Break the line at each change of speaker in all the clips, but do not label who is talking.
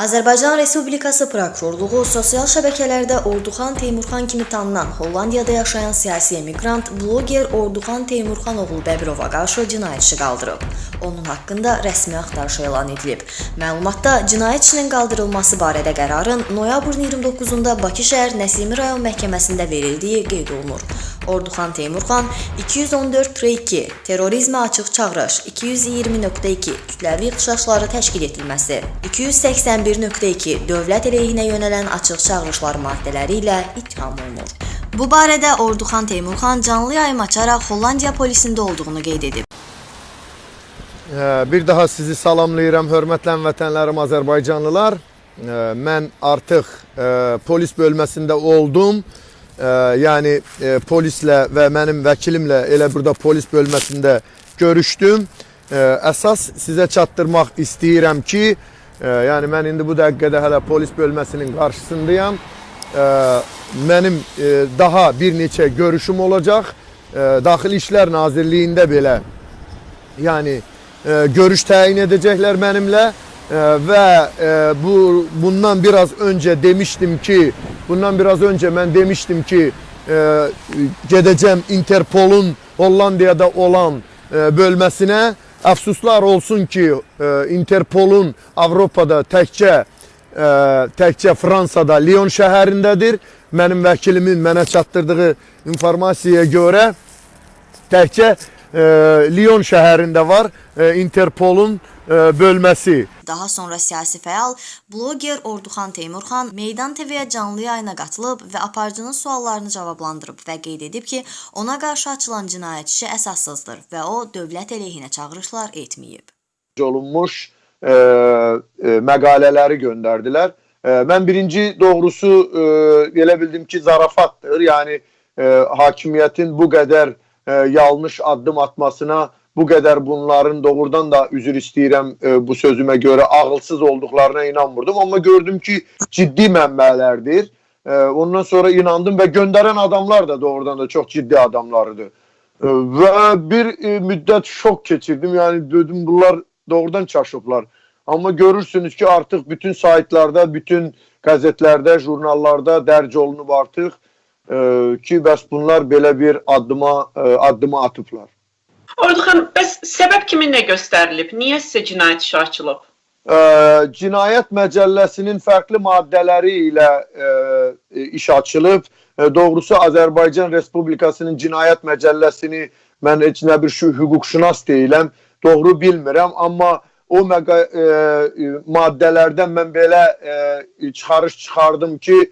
Azərbaycan Respublikası prokurorluğu sosial şəbəkələrdə Orduxan Teymurxan kimi tanınan Hollandiyada yaşayan siyasi emiqrant bloger Orduxan Teymurxan oğlu Bəbirova qarşı cinayət işi qaldırıb. Onun haqqında rəsmi axtarış elan edilib. Məlumatda cinayət işinin qaldırılması barədə qərarın noyabrın 29-da Bakı şəhər Nəsimi rayon məhkəməsində verildiyi qeyd olunur. Orduxan Teymurxan 214.2 terrorizmə açıq çağırış 220.2 kütləvi ixtişaşları təşkil etməsi 281.2 dövlət əleyhinə yönələn açıq çağırışlar maddələri ilə ittiham olunur. Bu barədə Orduxan Teymurxan canlı yayım açaraq Hollandiya polisində olduğunu qeyd edib.
Bir daha sizi salamlayıram, hörmətli vətənlərim Azərbaycanlılar. Mən artıq e, polis bölməsində oldum. Yəni e, polislə və mənim vəkilimlə elə burada polis bölməsində görüşdüm. Əsas sizə çatdırmaq istəyirəm ki, e, yəni mən indi bu dəqiqədə hələ polis bölməsinin qarşısındayam. Mənim daha bir neçə görüşüm olacaq. Daxili İşlər Nazirliyində belə yani e, görüş təyin edəcəklər mənimlə və e, bu bundan biraz önce demiştim ki, bundan biraz önce mən demiştim ki, e, gedəcəm Interpol'un Hollandiyada olan e, bölməsinə. Əfsuslar olsun ki, Interpol'un Avropada təkcə təkcə Fransada Lyon şəhərindədir. Mənim vəkilimin mənə çatdırdığı informasiyaya görə təkcə Lyon şəhərində var e, Interpolun e, bölməsi.
Daha sonra siyasi fəal bloger Orduxan Teymurxan Meydan TV-yə canlı yayına qatılıb və aparıcının suallarını cavablandırıb və qeyd edib ki, ona qarşı açılan cinayət işi əsassızdır və o dövlət əleyhinə çağırışlar etməyib.
olunmuş e, e, məqalələri göndərdilər. E, mən birinci doğrusu e, elə bildim ki, zarafatdır. Yəni e, hakimiyyətin bu qədər e, yanlış addım atmasına, bu qədər bunların doğrudan da üzr istəyirəm e, bu sözümə görə ağılsız olduqlarına inanmırdım. Amma gördüm ki, ciddi mənbələrdir. E, ondan sonra inandım və göndərən adamlar da doğrudan da çox ciddi adamlarıdır. E, və bir e, müddət şok keçirdim. Yəni dedim bunlar doğrudan çaşıblar. Amma görürsünüz ki, artıq bütün saytlarda, bütün qəzetlərdə, jurnallarda dərc olunub artıq e, ki, bəs bunlar belə bir addıma e, addıma atıblar.
Orduxan, bəs səbəb kiminlə göstərilib? Niyə sizə cinayət işi açılıb?
E, Cinayət Məcəlləsinin fərqli maddələri ilə e, e, iş açılıb. E, doğrusu Azərbaycan Respublikasının Cinayət Məcəlləsini mən heç nə bir şu hüquqşünas deyiləm, doğru bilmirəm, amma o məqa e, maddələrdən mən belə e, çıxarış çıxardım ki, e,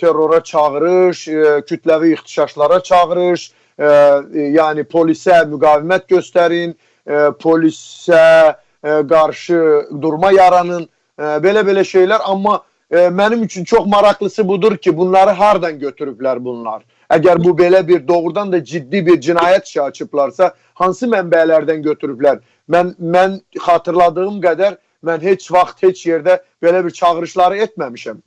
terrora çağırış, e, kütləvi ixtişaşlara çağırış, e, e, yəni polisə müqavimət göstərin, e, polisə e, qarşı durma yaranın, e, belə-belə şeylər. Amma e, mənim üçün çox maraqlısı budur ki, bunları hardan götürüblər bunlar? Əgər bu belə bir doğrudan da ciddi bir cinayət işi açıblarsa, hansı mənbələrdən götürüblər? Mən mən xatırladığım qədər mən heç vaxt heç yerdə belə bir çağırışları etməmişəm.